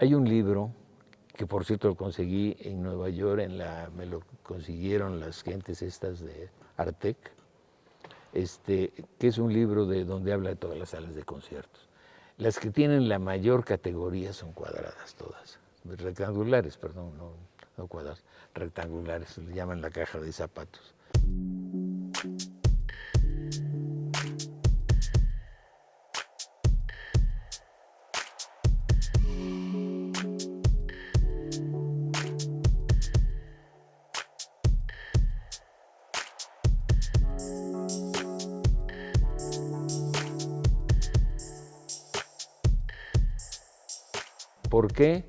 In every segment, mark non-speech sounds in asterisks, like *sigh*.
Hay un libro que por cierto lo conseguí en Nueva York, en la, me lo consiguieron las gentes estas de Artec, este, que es un libro de donde habla de todas las salas de conciertos. Las que tienen la mayor categoría son cuadradas todas, rectangulares, perdón, no, no cuadradas, rectangulares, le llaman la caja de zapatos. ¿Por qué?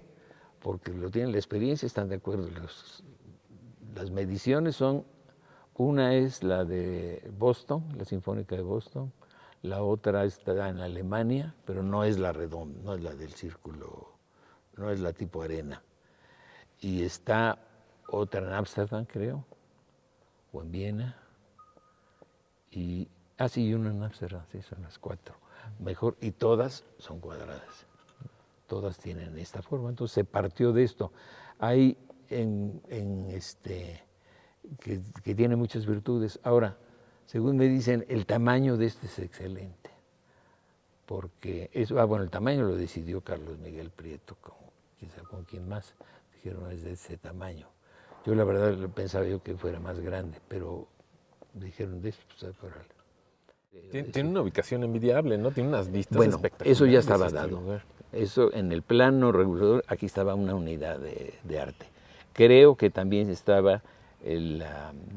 Porque lo tienen la experiencia, están de acuerdo. las mediciones son, una es la de Boston, la Sinfónica de Boston, la otra está en Alemania, pero no es la redonda, no es la del círculo, no es la tipo arena. Y está otra en Ámsterdam, creo, o en Viena. Y, ah, sí, una en Ámsterdam, sí, son las cuatro. Mejor, y todas son cuadradas todas tienen esta forma. Entonces se partió de esto. Hay en, este, que, tiene muchas virtudes. Ahora, según me dicen, el tamaño de este es excelente. Porque, eso, ah, bueno, el tamaño lo decidió Carlos Miguel Prieto, con, quizá con quien más, dijeron es de ese tamaño. Yo la verdad pensaba yo que fuera más grande, pero dijeron de esto, pues tiene, una ubicación envidiable, ¿no? Tiene unas vistas bueno, Eso ya estaba dado. Eso en el plano regulador, aquí estaba una unidad de, arte. Creo que también estaba el,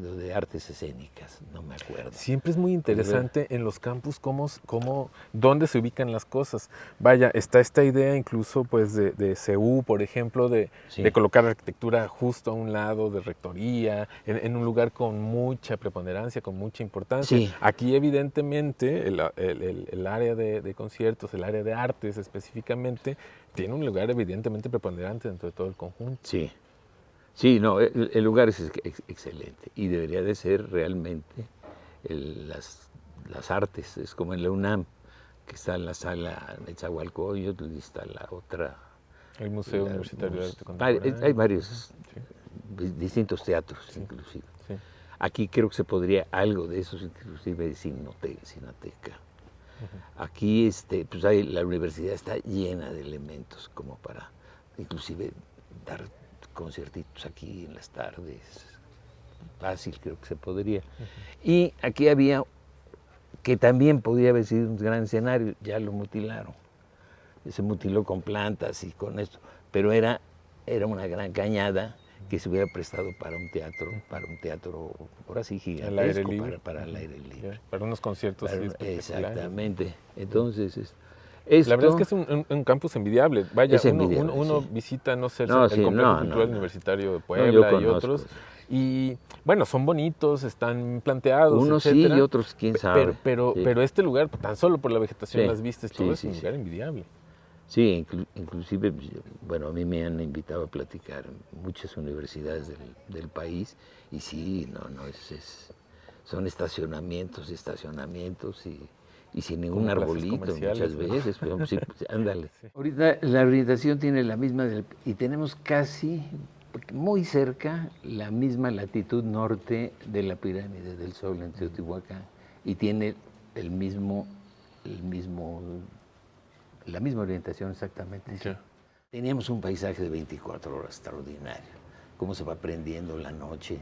lo de artes escénicas, no me acuerdo. Siempre es muy interesante en los campus cómo, cómo, dónde se ubican las cosas. Vaya, está esta idea incluso pues de, de CEU, por ejemplo, de, de, colocar arquitectura justo a un lado de rectoría, en, un lugar con mucha preponderancia, con mucha importancia. Aquí evidentemente el, el, el área de, conciertos, el área de artes específicamente, tiene un lugar evidentemente preponderante dentro de todo el conjunto. Sí. Sí, no, el, lugar es excelente y debería de ser realmente las, las, artes, es como en la UNAM, que está en la sala de Chahualcoyotl y está la otra. El Museo Universitario de Arte Contemporáneo. Hay, varios distintos teatros, inclusive. Aquí creo que se podría algo de eso, inclusive Sinateca. Aquí este, pues hay, la universidad está llena de elementos como para inclusive dar conciertitos aquí en las tardes, fácil creo que se podría. Y aquí había, que también podía haber sido un gran escenario, ya lo mutilaron. Se mutiló con plantas y con esto, pero era, era una gran cañada que se hubiera prestado para un teatro, para un teatro, ahora sí gigantesco, Para, el aire libre. Para unos conciertos. exactamente. Entonces, la verdad es que es un, campus envidiable. Vaya, uno, visita, no sé, el Complejo Cultural Universitario de Puebla y otros. Y bueno, son bonitos, están planteados. Unos sí y otros quién sabe. Pero, pero, este lugar, tan solo por la vegetación, las vistas, todo es un lugar envidiable. Sí, inclusive, bueno, a mí me han invitado a platicar muchas universidades del, país y sí, no, no, es, son estacionamientos y estacionamientos y y sin ningún arbolito muchas veces. Pero, sí, pues, *laughs* ándale. Ahorita la orientación tiene la misma y tenemos casi muy cerca la misma latitud norte de la pirámide del Sol en Teotihuacán y tiene el mismo, el mismo, la misma orientación exactamente. Teníamos un paisaje de 24 horas extraordinario, cómo se va prendiendo la noche,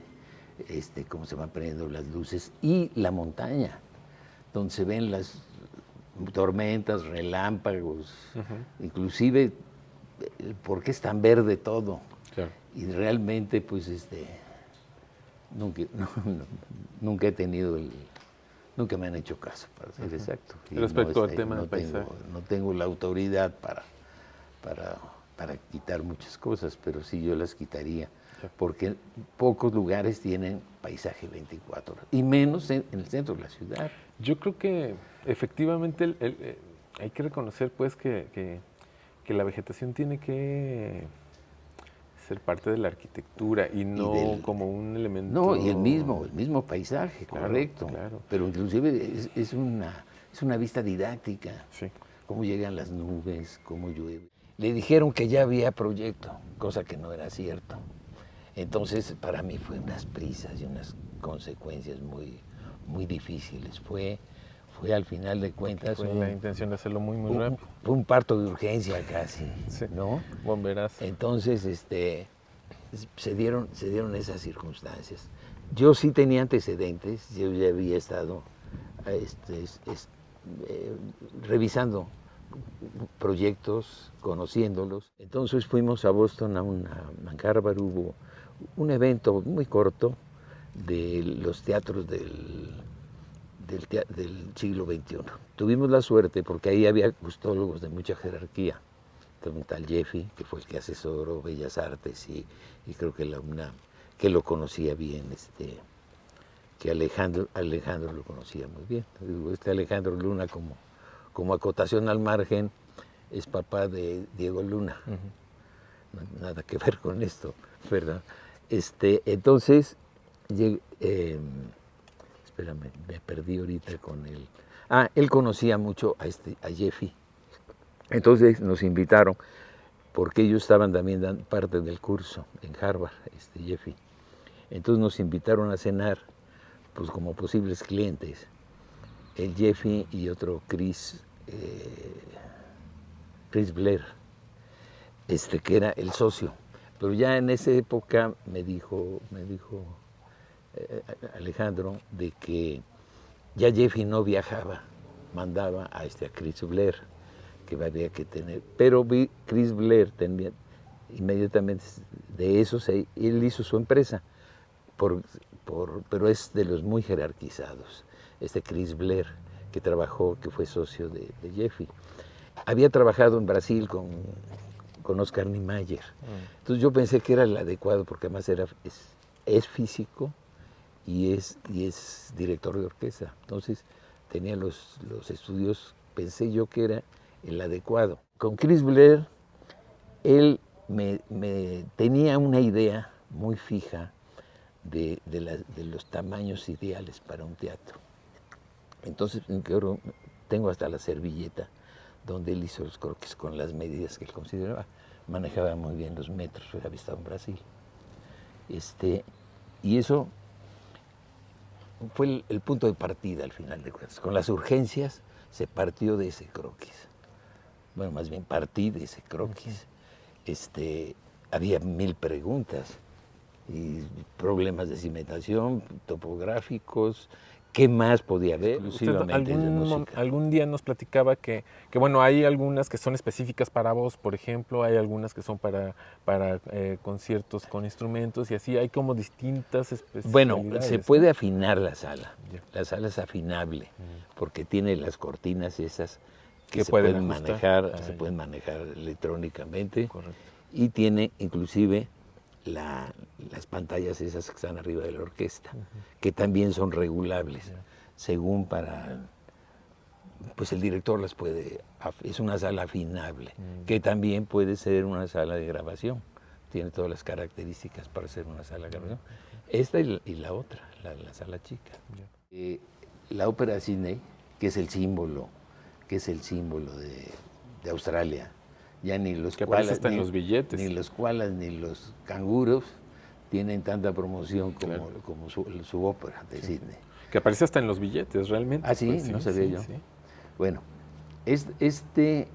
este, cómo se van prendiendo las luces y la montaña donde se ven las tormentas, relámpagos, inclusive eh, porque es tan verde todo. Y realmente, pues, este, nunca, *laughs* nunca he tenido el, nunca me han hecho caso, para ser exacto. Respecto al tema del paisaje. No tengo la autoridad para, para, para quitar muchas cosas, pero sí yo las quitaría porque pocos lugares tienen paisaje 24 horas, y menos en, el centro de la ciudad. Yo creo que efectivamente eh, hay que reconocer pues que, que, la vegetación tiene que ser parte de la arquitectura y no como un elemento... No, y el mismo, el mismo paisaje, correcto. Claro. Pero inclusive es, es, una, es una vista didáctica. Sí. Cómo llegan las nubes, cómo llueve. le dijeron que ya había proyecto, cosa que no era cierto. Entonces, para mí fue unas prisas y unas consecuencias muy, muy difíciles. Fue, fue al final de cuentas. Fue la intención de hacerlo muy, muy rápido. Fue un parto de urgencia casi, *laughs* ¿no? Bomberas. Entonces, este, se dieron, se dieron esas circunstancias. Yo sí tenía antecedentes, yo ya había estado este, eh, revisando proyectos, conociéndolos. Entonces fuimos a Boston, a, una, a hubo un evento muy corto de los teatros del, del, siglo XXI. Tuvimos la suerte porque ahí había gustólogos de mucha jerarquía. Un tal Jeffy, que fue el que asesoró Bellas Artes y, creo que la UNAM, que lo conocía bien, este, que Alejandro, Alejandro lo conocía muy bien. Este Alejandro Luna como como acotación al margen, es papá de Diego Luna. nada que ver con esto, ¿verdad? Este, entonces, eh, espérame, me perdí ahorita con él. Ah, él conocía mucho a, este, Jeffy. Entonces nos invitaron, porque ellos estaban también parte del curso en Harvard, este Jeffy. Entonces nos invitaron a cenar, pues como posibles clientes. El Jeffy y otro Chris eh, Chris Blair, este, que era el socio. Pero ya en esa época me dijo, me dijo eh, Alejandro de que ya Jeffy no viajaba, mandaba a, este, Chris Blair, que había que tener. Pero vi Chris Blair tenía, inmediatamente de eso, él hizo su empresa, por, por, pero es de los muy jerarquizados, este Chris Blair que trabajó, que fue socio de, Jeffy. Había trabajado en Brasil con, con Oscar Niemeyer. Mm. Entonces yo pensé que era el adecuado porque además era, es, físico y es, y es director de orquesta. Entonces tenía los, los estudios, pensé yo que era el adecuado. Con Chris Blair, él me, tenía una idea muy fija de, de los tamaños ideales para un teatro. Entonces, tengo hasta la servilleta donde él hizo los croquis con las medidas que él consideraba. Manejaba muy bien los metros, había estado en Brasil. Este, y eso fue el, punto de partida al final de cuentas. Con las urgencias se partió de ese croquis. Bueno, más bien partí de ese croquis. Este, había mil preguntas y problemas de cimentación, topográficos, ¿Qué más podía haber? algún, algún, día nos platicaba que, que, bueno, hay algunas que son específicas para voz, por ejemplo, hay algunas que son para, para eh, conciertos con instrumentos y así, hay como distintas especialidades. Bueno, se puede afinar la sala, la sala es afinable, mm. porque tiene las cortinas esas que, se pueden, manejar, ah, se pueden manejar electrónicamente. Y tiene inclusive las pantallas esas que están arriba de la orquesta, que también son regulables, según para, pues el director las puede, es una sala afinable, mm. que también puede ser una sala de grabación, tiene todas las características para ser una sala de grabación. Esta y la, otra, la, sala chica. Eh, la ópera Sydney, que es el símbolo, que es el símbolo de, de Australia, ya ni los que ni, los billetes. ni los koalas ni los canguros tienen tanta promoción como, como su, ópera de Sydney. Que aparece hasta en los billetes, realmente. Ah, sí, pues no sabía yo. Bueno, este,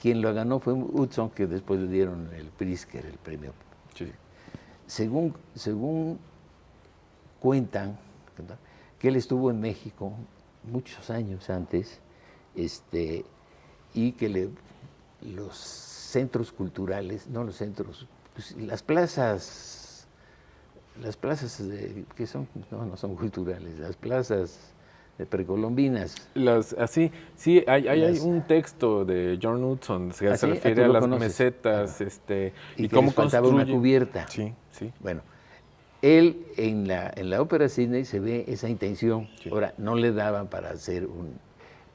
quien lo ganó fue Hudson, que después le dieron el Prisker, el premio. Según, según cuentan, que él estuvo en México muchos años antes, este, y que le los centros culturales, no los centros, pues, las plazas, las plazas que son, no, no son culturales, las plazas precolombinas. Las, así, sí, hay, hay, un texto de John Hudson que se refiere a, las mesetas, este, y, y cómo faltaba una cubierta. Sí, sí. Bueno, él en la, en la ópera Sydney se ve esa intención. Ahora, no le daban para hacer un,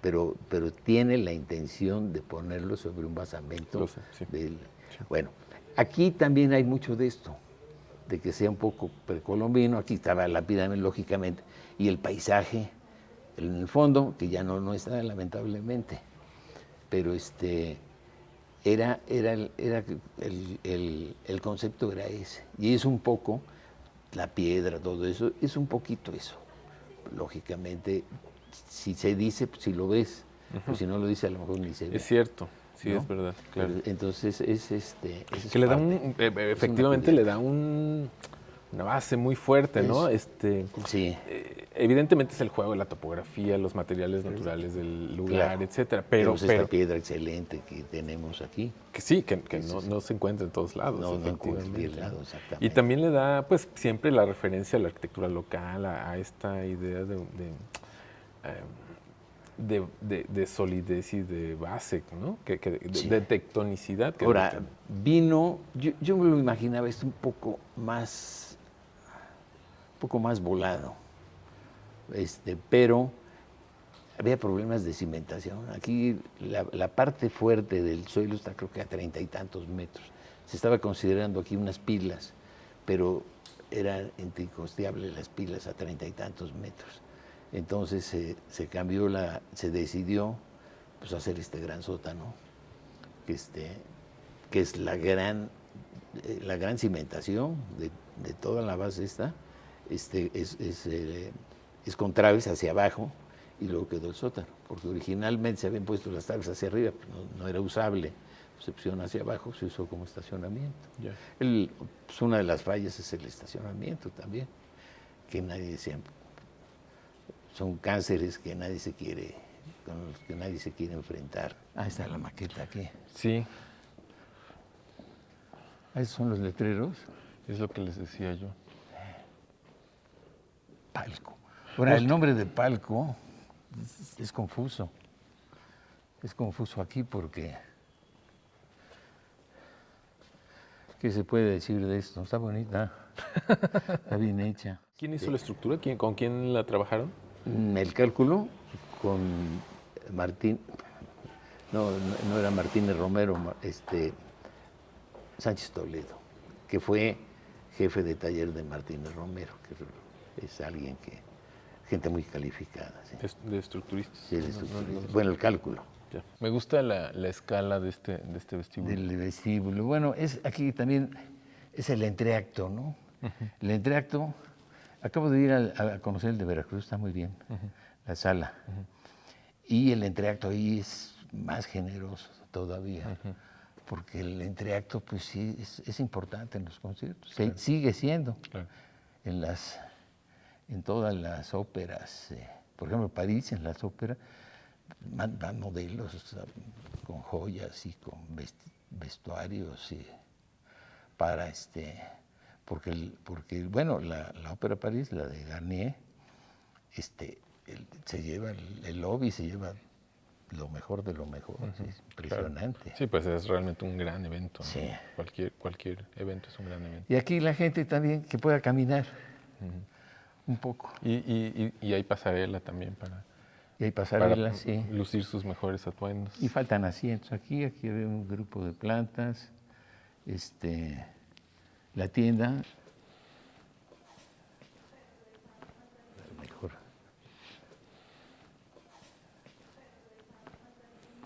pero, pero tiene la intención de ponerlo sobre un basamento. Bueno, aquí también hay mucho de esto, de que sea un poco precolombino, aquí estaba la pirámide lógicamente, y el paisaje en el fondo, que ya no, no está lamentablemente, pero este, era, era, era el, el, concepto era ese. Y es un poco la piedra, todo eso, es un poquito eso. Lógicamente, si se dice, pues, si lo ves, pues si no lo dice, a lo mejor ni se ve. Es cierto. Sí, es verdad, claro. Entonces, es este... que le da un, e, e, efectivamente le da un, una base muy fuerte, ¿no? Este, sí. Eh, evidentemente es el juego de la topografía, los materiales naturales del lugar, etcétera. Pero, pero esta piedra excelente que tenemos aquí. Que sí, que, no, se encuentra en todos lados. No, no en lado, exactamente. Y también le da, pues, siempre la referencia a la arquitectura local, a, esta idea de, de, solidez y de base, ¿no? Que, de, tectonicidad. Ahora, vino, yo, yo me lo imaginaba esto un poco más poco más volado. Este, pero había problemas de cimentación. Aquí la, parte fuerte del suelo está creo que a treinta y tantos metros. Se estaba considerando aquí unas pilas, pero era incosteable las pilas a treinta y tantos metros. Entonces se cambió la, se decidió pues, hacer este gran sótano, que, este, que es la gran, eh, la gran cimentación de, de toda la base esta. Este, es, es, eh, es, con traves hacia abajo y luego quedó el sótano, porque originalmente se habían puesto las traves hacia arriba, no, era usable, se pusieron hacia abajo, se usó como estacionamiento. pues una de las fallas es el estacionamiento también, que nadie se, son cánceres que nadie se quiere, con los que nadie se quiere enfrentar. Ah, está la maqueta aquí. Sí. Ah, esos son los letreros. Es lo que les decía yo. Palco. Ahora, el nombre de Palco es, confuso. Es confuso aquí porque... ¿Qué se puede decir de esto? Está bonita, *laughs* está bien hecha. ¿Quién hizo la estructura? ¿Con quién la trabajaron? Mm, el cálculo con Martín, no, no era Martínez Romero, este, Sánchez Toledo, que fue jefe de taller de Martínez Romero, que es alguien que, gente muy calificada. De estructuristas. Sí, de estructuristas. bueno, el cálculo. Me gusta la, escala de este, de este vestíbulo. Del vestíbulo. Bueno, es aquí también es el entreacto, ¿no? El entreacto, acabo de ir a, conocer el de Veracruz, está muy bien, la sala. Y el entreacto ahí es más generoso todavía, porque el entreacto, pues sí, es, importante en los conciertos. Sigue siendo. En las en todas las óperas, eh, por ejemplo, París, en las óperas, van, modelos con joyas y con vestuarios y para este, porque, porque bueno, la, ópera París, la de Garnier, este, se lleva el, lobby, se lleva lo mejor de lo mejor, es impresionante. Sí, pues es realmente un gran evento. Cualquier, cualquier evento es un gran evento. Y aquí la gente también que pueda caminar un poco. Y, y, hay pasarela también para, y hay pasarela, sí. lucir sus mejores atuendos. Y faltan asientos aquí, aquí hay un grupo de plantas, este, la tienda. Mejor.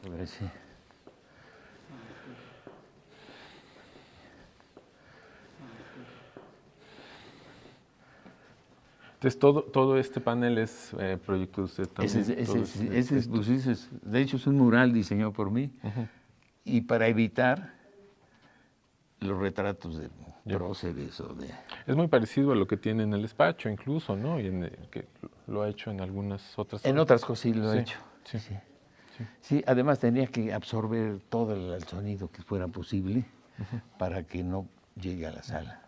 A ver si... Entonces, todo, todo este panel es eh, proyecto de usted también. Ese, es, pues, de hecho, es un mural diseñado por mí. Y para evitar los retratos de próceres o de... Es muy parecido a lo que tiene en el despacho incluso, ¿no? Y en, que lo ha hecho en algunas otras... En otras cosas sí lo ha hecho. Sí. Sí. sí. además tenía que absorber todo el, sonido que fuera posible para que no llegue a la sala.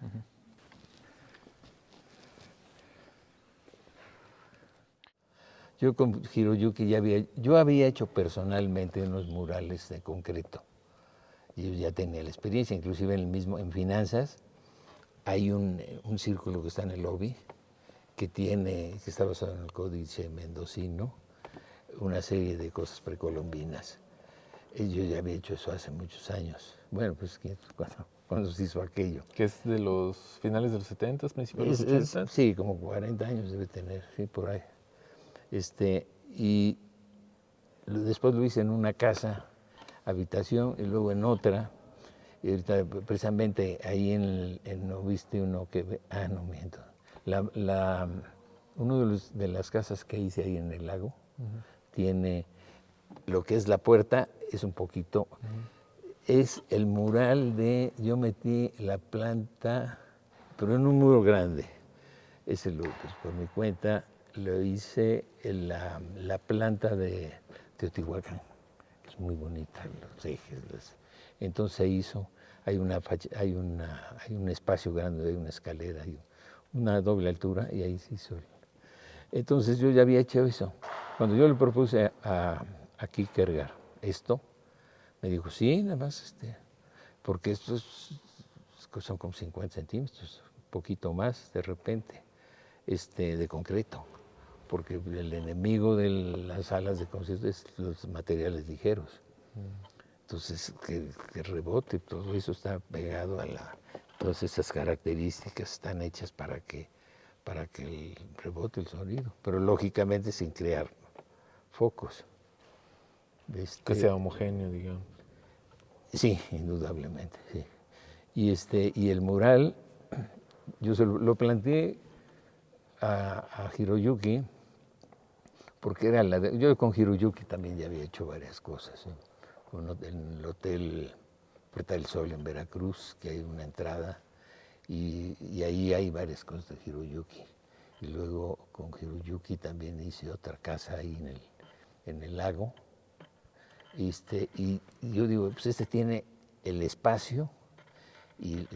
Yo con Hiroyuki ya había, yo había hecho personalmente unos murales de concreto. Yo ya tenía la experiencia, inclusive en el mismo, en finanzas, hay un, círculo que está en el lobby, que tiene, que está basado en el códice mendocino, una serie de cosas precolombinas. Yo ya había hecho eso hace muchos años. Bueno, pues *laughs* cuando, cuando se hizo aquello. ¿Que es de los finales de los 70, principios de los 80? sí, como 40 años debe tener, sí, por ahí. Este, y después lo hice en una casa habitación y luego en otra. Y ahorita precisamente ahí en, ¿no viste uno que ah, no miento. La, la, uno de, de, las casas que hice ahí en el lago tiene lo que es la puerta, es un poquito, es el mural de, yo metí la planta, pero en un muro grande, ese lo, pues, por mi cuenta, lo hice en la, la planta de Teotihuacán muy bonita, los ejes. Entonces hizo, hay, una, hay, una, hay un espacio grande, hay una escalera, hay una doble altura y ahí se hizo. Entonces yo ya había hecho eso. Cuando yo le propuse a, a Kierkegaard esto, me dijo, sí, nada más, este, porque estos son como 50 centímetros, un poquito más de repente, este, de concreto porque el enemigo de las alas de concierto es los materiales ligeros. Entonces, que, rebote, todo eso está pegado a la... Todas esas características están hechas para que, para que el rebote el sonido, pero lógicamente sin crear focos. Este, que sea homogéneo, digamos. Sí, indudablemente, sí. Y, este, y el mural, yo se lo, planteé a, a Hiroyuki, porque era la yo con Hiroyuki también ya había hecho varias cosas. En el hotel Puerta del Sol en Veracruz, que hay una entrada, y, ahí hay varias cosas de Hiroyuki. Y luego con Hiroyuki también hice otra casa ahí en el, en el lago. Este, y yo digo, pues este tiene el espacio y,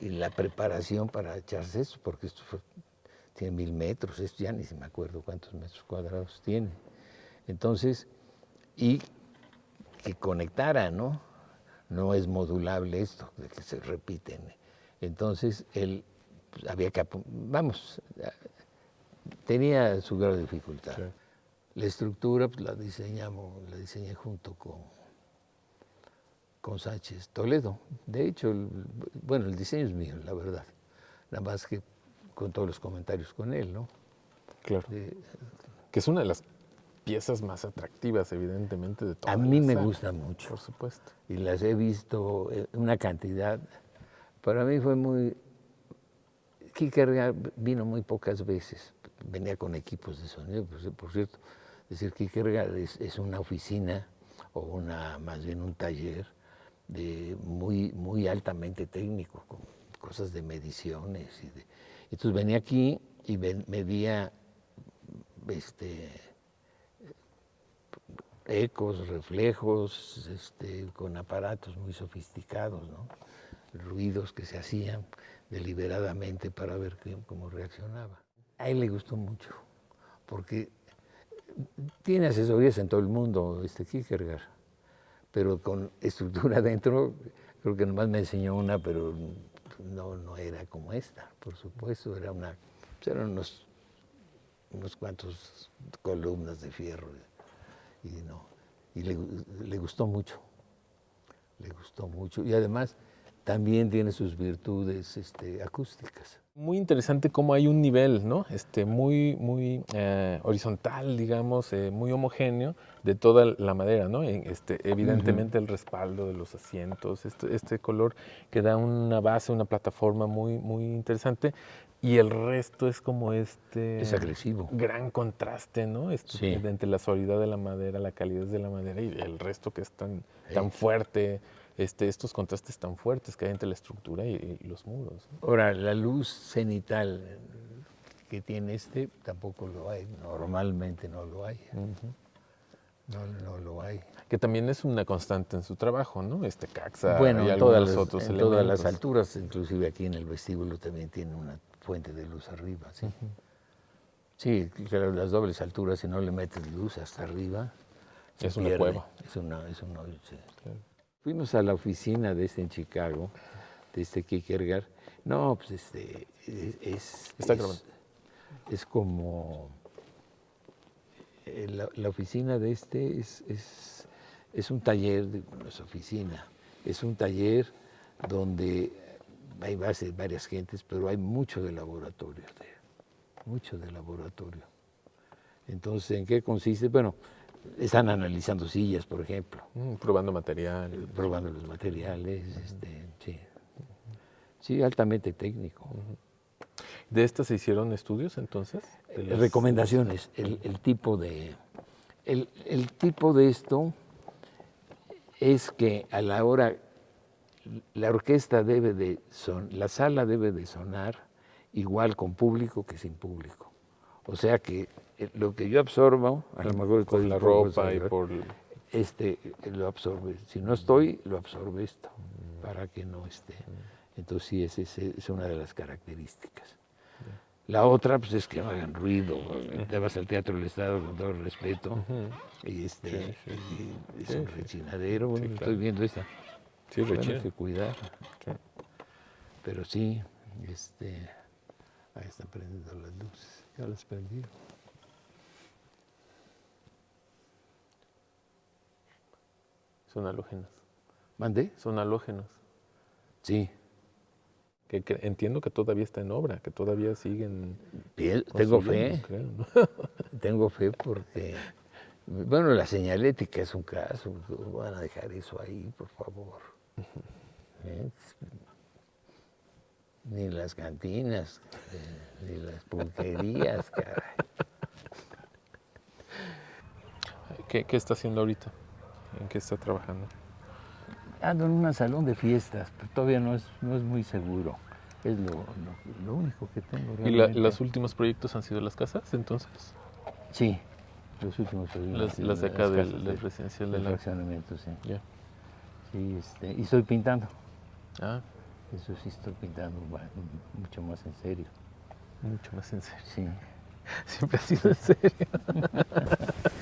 y la preparación para echarse eso, porque esto fue tiene mil metros, esto ya ni se me acuerdo cuántos metros cuadrados tiene. Entonces, y que conectara, ¿no? No es modulable esto, de que se repiten. Entonces, él pues, había que, vamos, tenía su grado de dificultad. La estructura pues, la diseñamos, la diseñé junto con, con Sánchez Toledo. De hecho, bueno, el diseño es mío, la verdad. Nada más que con todos los comentarios con él, ¿no? Claro. que es una de las piezas más atractivas, evidentemente, de toda A mí me gusta mucho. Por supuesto. Y las he visto una cantidad. Para mí fue muy... Kierkegaard vino muy pocas veces. Venía con equipos de sonido, por cierto. Es decir, Kierkegaard es, es una oficina o una, más bien un taller de muy, muy altamente técnico, con cosas de mediciones y de, entonces venía aquí y medía este, ecos, reflejos, este, con aparatos muy sofisticados, ruidos que se hacían deliberadamente para ver cómo reaccionaba. A él le gustó mucho, porque tiene asesorías en todo el mundo, este Kierkegaard, pero con estructura *laughs* dentro, creo que nomás me enseñó una, pero no, no era como esta, por supuesto, era una, pues eran unos, unos cuantos columnas de fierro y, no, y le, le, gustó mucho, le gustó mucho y además también tiene sus virtudes este, acústicas. Muy interesante cómo hay un nivel, ¿no? Este, muy, muy eh, horizontal, digamos, eh, muy homogéneo de toda la madera, ¿no? Este, evidentemente el respaldo de los asientos, este, este, color que da una base, una plataforma muy, muy interesante. Y el resto es como este... Es agresivo. Gran contraste, ¿no? Este, Entre la solidez de la madera, la calidez de la madera y el resto que es tan, tan fuerte, este, estos contrastes tan fuertes que hay entre la estructura y, los muros. Ahora, la luz cenital que tiene este tampoco lo hay, normalmente no lo hay. no, no, lo hay. Que también es una constante en su trabajo, ¿no? Este Caxa bueno, y todas los otros en todas las alturas, inclusive aquí en el vestíbulo también tiene una fuente de luz arriba, ¿sí? Sí, claro, las dobles alturas, si no le metes luz hasta arriba, es una cueva. Es una, es una, Fuimos a la oficina de este en Chicago, de este Kierkegaard. No, pues este, es, es, como, eh, la, oficina de este es, es, un taller, de, no es oficina, es un taller donde hay varias gentes, pero hay mucho de laboratorio, mucho de laboratorio. Entonces, ¿en qué consiste? Bueno, están analizando sillas, por ejemplo. Mm, probando materiales. Probando los materiales, este, sí. Sí, altamente técnico. ¿De estas se hicieron estudios entonces? Recomendaciones. El, tipo de, el, tipo de esto es que a la hora, la orquesta debe de son, la sala debe de sonar igual con público que sin público. O sea que eh, lo que yo absorbo, a lo mejor por la ropa y por este lo absorbe. Si no estoy, lo absorbe esto, para que no esté. Entonces sí, esa es, una de las características. La otra, pues es que no hagan ruido. Te vas al Teatro del Estado con todo el respeto. Y este es un rechinadero. estoy viendo esta. Sí, bueno, hay que cuidar. Pero sí, este, ahí están prendiendo las luces. Ya las prendí. Son halógenas. ¿Mandé? Son halógenos. Sí que, entiendo que todavía está en obra, que todavía siguen. tengo fe. *laughs* tengo fe porque, bueno, la señalética es un caso, van a dejar eso ahí, por favor. ¿Eh? Ni las cantinas, eh, ni las pulquerías, caray. ¿Qué, ¿Qué está haciendo ahorita? ¿En qué está trabajando? ando en un salón de fiestas, pero todavía no es, no es muy seguro. Es lo, único que tengo. ¿Y los últimos proyectos han sido las casas entonces? Sí, los últimos proyectos. Las, de acá del, residencial del fraccionamiento, sí. Sí, este, y estoy pintando. Ah. Eso sí estoy pintando mucho más en serio. Mucho más en serio. Sí. *laughs* Siempre ha sido en serio. *laughs*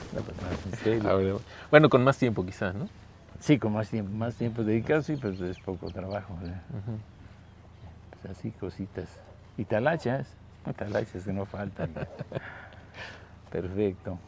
*laughs* bueno, con más tiempo quizás, ¿no? Sí, con más tiempo, más tiempo dedicado, sí, pues es poco trabajo. pues así cositas. Y talachas, *laughs* talachas que no faltan. *laughs* Perfecto.